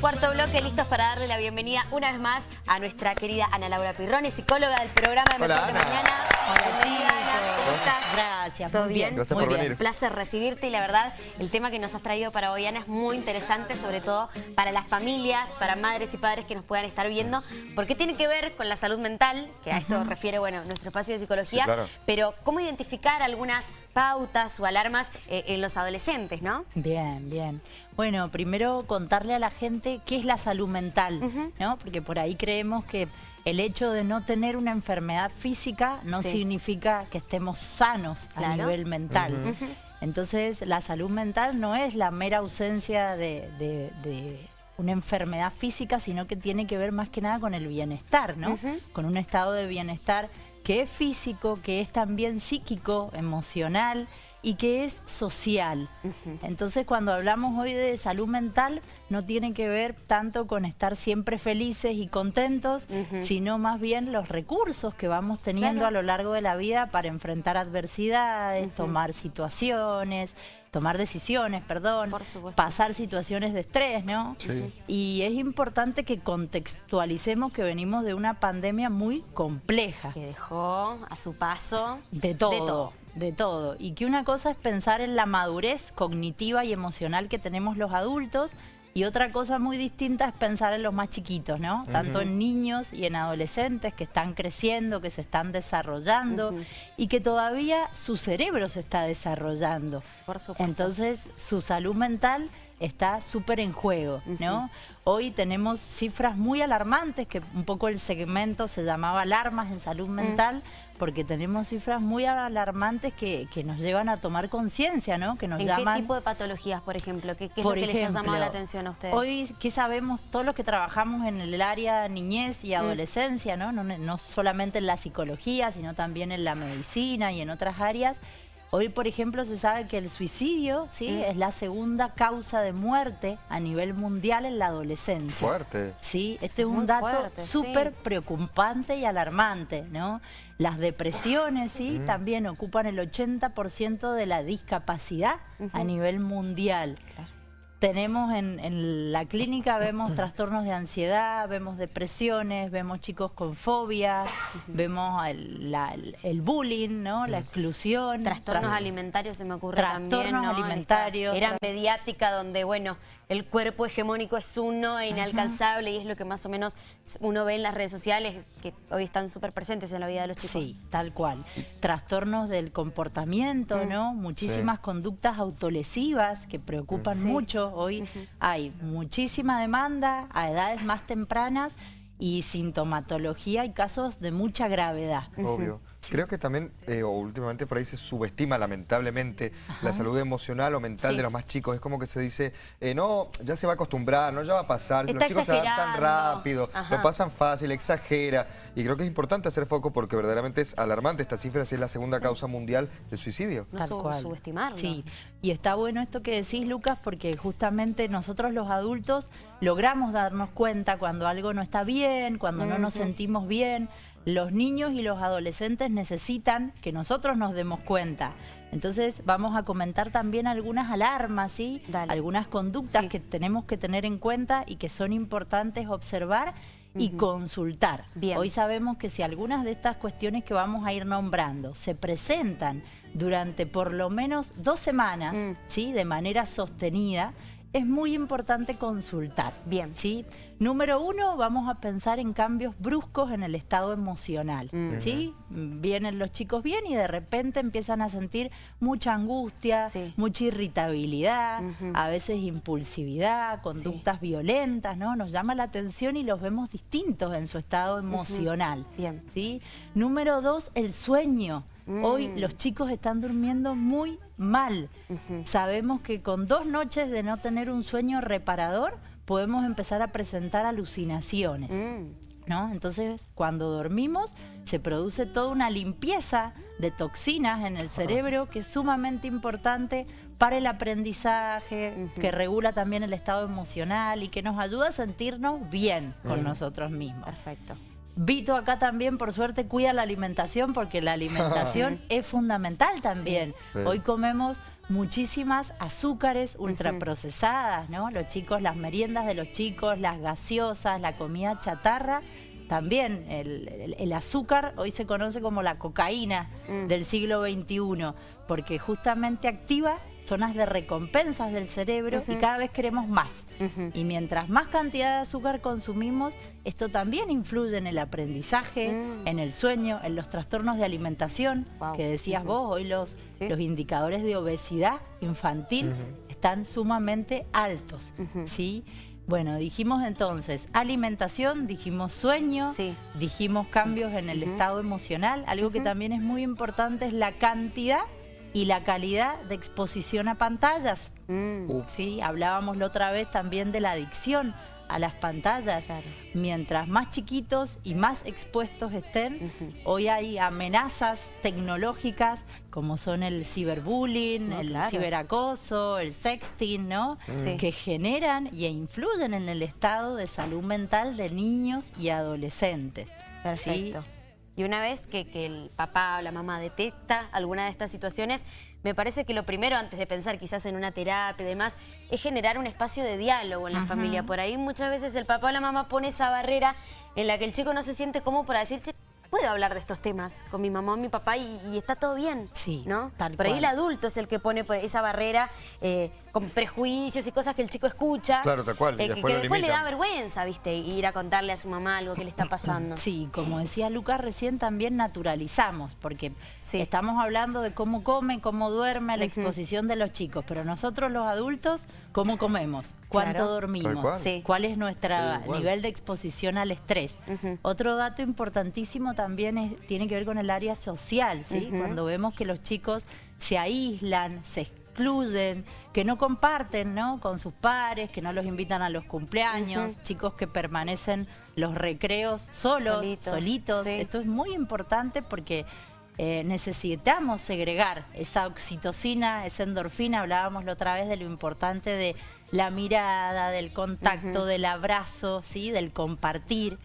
Cuarto bloque, listos para darle la bienvenida una vez más a nuestra querida Ana Laura Pirroni, psicóloga del programa de Hola, Mejor de Ana. Mañana. Hola, Bienvenida, Ana. ¿Cómo estás? Gracias, ¿Todo muy bien? Gracias muy por bien. venir. Un placer recibirte y la verdad el tema que nos has traído para hoy Ana es muy interesante, sobre todo para las familias, para madres y padres que nos puedan estar viendo, porque tiene que ver con la salud mental, que a esto refiere bueno nuestro espacio de psicología, Sí, claro. pero cómo identificar algunas pautas o alarmas eh, en los adolescentes, ¿no? Bien, bien. Bueno, primero contarle a la gente qué es la salud mental, ¿no? Porque por ahí creemos que el hecho de no tener una enfermedad física no Sí. significa que estemos sanos a nivel mental. Entonces, la salud mental no es la mera ausencia de, de- de una enfermedad física, sino que tiene que ver más que nada con el bienestar, ¿no? Con un estado de bienestar que es físico, que es también psíquico, emocional y que es social. Entonces, cuando hablamos hoy de salud mental, no tiene que ver tanto con estar siempre felices y contentos, sino más bien los recursos que vamos teniendo Claro. a lo largo de la vida para enfrentar adversidades, tomar situaciones, tomar decisiones, perdón, pasar situaciones de estrés, ¿no? Sí. Y es importante que contextualicemos que venimos de una pandemia muy compleja. Que dejó a su paso De todo, De todo. De todo. Y que una cosa es pensar en la madurez cognitiva y emocional que tenemos los adultos y otra cosa muy distinta es pensar en los más chiquitos, ¿no? Tanto en niños y en adolescentes que están creciendo, que se están desarrollando y que todavía su cerebro se está desarrollando. Por supuesto. Entonces, su salud mental está súper en juego, ¿no? Hoy tenemos cifras muy alarmantes, que un poco el segmento se llamaba alarmas en salud mental, porque tenemos cifras muy alarmantes que, que nos llevan a tomar conciencia, ¿no? Que nos ¿En llaman... qué tipo de patologías, por ejemplo? ¿Qué, qué es lo que les ha llamado la atención a ustedes? Hoy, ¿qué sabemos? Todos los que trabajamos en el área niñez Mm. y adolescencia, ¿no? No, no solamente en la psicología, sino también en la medicina y en otras áreas. Hoy, por ejemplo, se sabe que el suicidio ¿sí? Mm. es la segunda causa de muerte a nivel mundial en la adolescencia. Fuerte. Sí, este es Muy un dato súper sí. preocupante y alarmante, ¿no? Las depresiones, sí, también ocupan el 80% de la discapacidad a nivel mundial. Tenemos en, en la clínica, vemos trastornos de ansiedad, vemos depresiones, vemos chicos con fobia, vemos el, la- el- bullying, ¿no? La exclusión. Trastornos tra- alimentarios se me ocurre Trastornos también, ¿no? alimentarios. Esta Era mediática donde, bueno, el cuerpo hegemónico es uno e inalcanzable y es lo que más o menos uno ve en las redes sociales que hoy están súper presentes en la vida de los chicos. Sí, tal cual. Trastornos del comportamiento, ¿no? Muchísimas conductas autolesivas que preocupan Sí. mucho. Hoy hay muchísima demanda a edades más tempranas y sintomatología y casos de mucha gravedad. Obvio. Creo que también, eh, o últimamente por ahí se subestima lamentablemente la salud emocional o mental Sí. de los más chicos. Es como que se dice, eh, no, ya se va a acostumbrar, no, ya va a pasar. Está los chicos se adaptan rápido, Ajá. lo pasan fácil, exagera. Y creo que es importante hacer foco porque verdaderamente es alarmante esta cifra, si es la segunda causa mundial de suicidio. No Tal cual. subestimarlo. Sí, y está bueno esto que decís, Lucas, porque justamente nosotros los adultos logramos darnos cuenta cuando algo no está bien, cuando no nos sentimos bien. Los niños y los adolescentes necesitan que nosotros nos demos cuenta. Entonces vamos a comentar también algunas alarmas, ¿sí? Dale. Algunas conductas Sí. que tenemos que tener en cuenta y que son importantes observar y consultar. Bien. Hoy sabemos que si algunas de estas cuestiones que vamos a ir nombrando se presentan durante por lo menos dos semanas, Mm. ¿sí? de manera sostenida, es muy importante consultar. Bien. ¿sí? Número uno, vamos a pensar en cambios bruscos en el estado emocional. Mm. ¿sí? Vienen los chicos bien y de repente empiezan a sentir mucha angustia, Sí. mucha irritabilidad, a veces impulsividad, conductas violentas, ¿no? Nos llama la atención y los vemos distintos en su estado emocional. Bien. ¿sí? Número dos, el sueño. Hoy Mm. los chicos están durmiendo muy mal. Sabemos que con dos noches de no tener un sueño reparador podemos empezar a presentar alucinaciones. Mm. ¿no? Entonces, cuando dormimos, se produce toda una limpieza de toxinas en el cerebro que es sumamente importante para el aprendizaje, que regula también el estado emocional y que nos ayuda a sentirnos bien con nosotros mismos. Perfecto. Vito acá también, por suerte, cuida la alimentación porque la alimentación es fundamental también. Sí. Hoy comemos muchísimas azúcares ultraprocesadas, ¿no? Los chicos, las meriendas de los chicos, las gaseosas, la comida chatarra, también el, azúcar hoy se conoce como la cocaína mm. del siglo XXI, porque justamente activa zonas de recompensas del cerebro y cada vez queremos más. Y mientras más cantidad de azúcar consumimos, esto también influye en el aprendizaje, mm. en el sueño, en los trastornos de alimentación, que decías vos, hoy los, los indicadores de obesidad infantil están sumamente altos. ¿sí? Bueno, dijimos entonces alimentación, dijimos sueño, dijimos cambios en el estado emocional. Algo que también es muy importante es la cantidad y la calidad de exposición a pantallas. Mm. Sí, hablábamos la otra vez también de la adicción a las pantallas. Mientras más chiquitos y más expuestos estén, hoy hay amenazas tecnológicas como son el ciberbullying, el ciberacoso, el sexting, ¿no? Que generan e influyen en el estado de salud mental de niños y adolescentes. Perfecto. Y una vez que, el papá o la mamá detecta alguna de estas situaciones, me parece que lo primero, antes de pensar quizás en una terapia y demás, es generar un espacio de diálogo en la familia. Por ahí muchas veces el papá o la mamá pone esa barrera en la que el chico no se siente cómodo para decir, puedo hablar de estos temas con mi mamá o mi papá y, está todo bien, sí, ¿no? Por ahí el adulto es el que pone esa barrera eh, con prejuicios y cosas que el chico escucha. Claro, tal cual. Eh, que, después le da vergüenza, ¿viste? Ir a contarle a su mamá algo que le está pasando. Sí, como decía Lucas recién, también naturalizamos, porque estamos hablando de cómo come, cómo duerme, la exposición de los chicos, pero nosotros los adultos, ¿cómo comemos? ¿Cuánto dormimos? ¿Cuál es nuestro nivel de exposición al estrés? Otro dato importantísimo también tiene que ver con el área social, ¿sí? Cuando vemos que los chicos se aíslan, se excluyen, que no comparten ¿no? con sus pares, que no los invitan a los cumpleaños, chicos que permanecen los recreos solos, solitos. Esto es muy importante porque eh, necesitamos segregar esa oxitocina, esa endorfina, hablábamos la otra vez de lo importante de la mirada, del contacto, del abrazo, ¿sí? del compartir.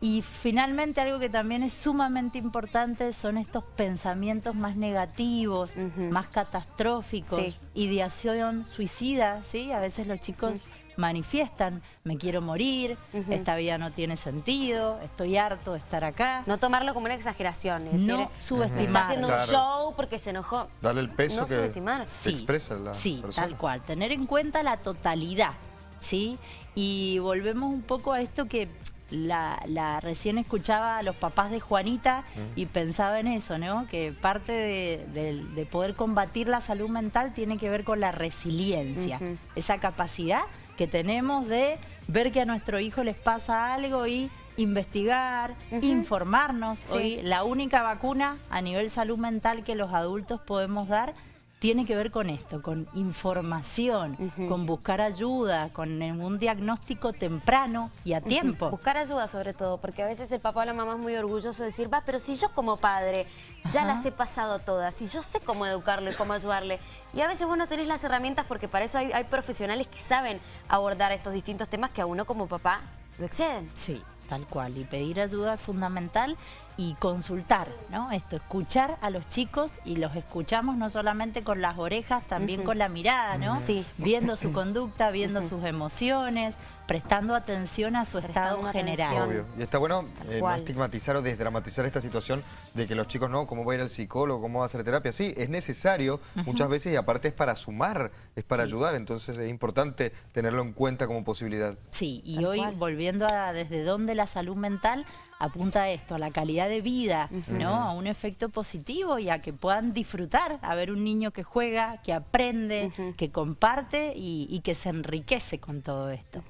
Y finalmente algo que también es sumamente importante son estos pensamientos más negativos, más catastróficos, ideación suicida, ¿sí? A veces los chicos manifiestan, me quiero morir, esta vida no tiene sentido, estoy harto de estar acá. No tomarlo como una exageración, es no subestimar. Está haciendo un show porque se enojó. Darle el peso que subestimar. expresa la Sí, tal cual, tener en cuenta la totalidad, ¿sí? Y volvemos un poco a esto que la, recién escuchaba a los papás de Juanita y pensaba en eso, ¿no? Que parte de, poder combatir la salud mental tiene que ver con la resiliencia, esa capacidad que tenemos de ver que a nuestro hijo les pasa algo y investigar, informarnos. Hoy la única vacuna a nivel salud mental que los adultos podemos dar tiene que ver con esto, con información, con buscar ayuda, con un diagnóstico temprano y a tiempo. Buscar ayuda sobre todo, porque a veces el papá o la mamá es muy orgulloso de decir, va, pero si yo como padre ya las he pasado todas, si yo sé cómo educarle, cómo ayudarle, y a veces vos no tenés las herramientas porque para eso hay, hay profesionales que saben abordar estos distintos temas que a uno como papá lo exceden. Sí, tal cual. Y pedir ayuda es fundamental y consultar, ¿no? Esto, escuchar a los chicos y los escuchamos no solamente con las orejas, también con la mirada, ¿no? Sí. Viendo su conducta, viendo sus emociones, prestando atención a su estado general. Obvio. Y está bueno eh, no estigmatizar o desdramatizar esta situación de que los chicos, no, ¿cómo va a ir al psicólogo? ¿Cómo va a hacer terapia? Sí, es necesario muchas veces y aparte es para sumar, es para ayudar, entonces es importante tenerlo en cuenta como posibilidad. Sí, y hoy volviendo a desde dónde la salud mental apunta a esto, a la calidad de vida, ¿no? A un efecto positivo y a que puedan disfrutar, a ver un niño que juega, que aprende, que comparte y, que se enriquece con todo esto.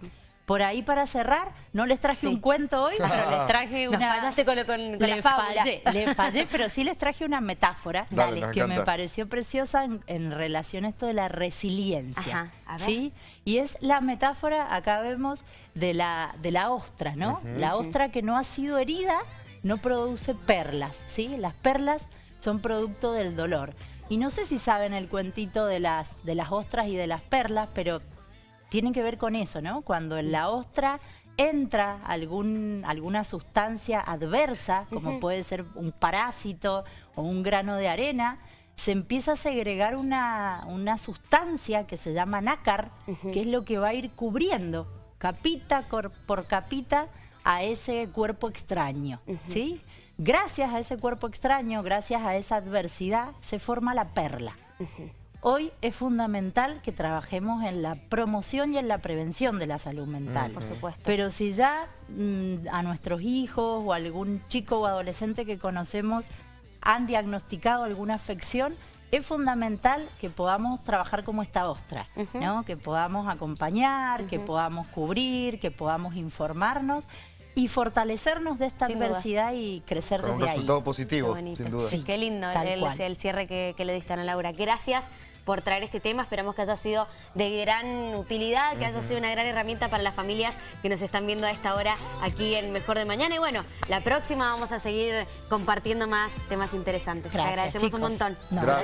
Por ahí para cerrar, no les traje un cuento hoy, pero les traje una... Nos fallaste con, con, la fábula. le fallé, pero sí les traje una metáfora que me pareció preciosa en, relación a esto de la resiliencia. ¿sí? Y es la metáfora, acá vemos, de la, de la ostra, ¿no? la ostra que no ha sido herida no produce perlas, ¿sí? Las perlas son producto del dolor. Y no sé si saben el cuentito de las, de las ostras y de las perlas, pero tiene que ver con eso, ¿no? Cuando en la ostra entra algún, alguna sustancia adversa, como puede ser un parásito o un grano de arena, se empieza a segregar una, una sustancia que se llama nácar, que es lo que va a ir cubriendo capita por capita a ese cuerpo extraño, ¿sí? Gracias a ese cuerpo extraño, gracias a esa adversidad, se forma la perla. Hoy es fundamental que trabajemos en la promoción y en la prevención de la salud mental. Por supuesto. Pero si ya mm, a nuestros hijos o algún chico o adolescente que conocemos han diagnosticado alguna afección, es fundamental que podamos trabajar como esta ostra, ¿no? que podamos acompañar, que podamos cubrir, que podamos informarnos y fortalecernos de esta adversidad y crecer desde ahí. un resultado positivo, sin duda. Sí, Qué lindo el, el, cierre que, que le diste a Ana Laura. Gracias por traer este tema. Esperamos que haya sido de gran utilidad, que haya sido una gran herramienta para las familias que nos están viendo a esta hora aquí en Mejor de Mañana. Y bueno, la próxima vamos a seguir compartiendo más temas interesantes. Te agradecemos un montón.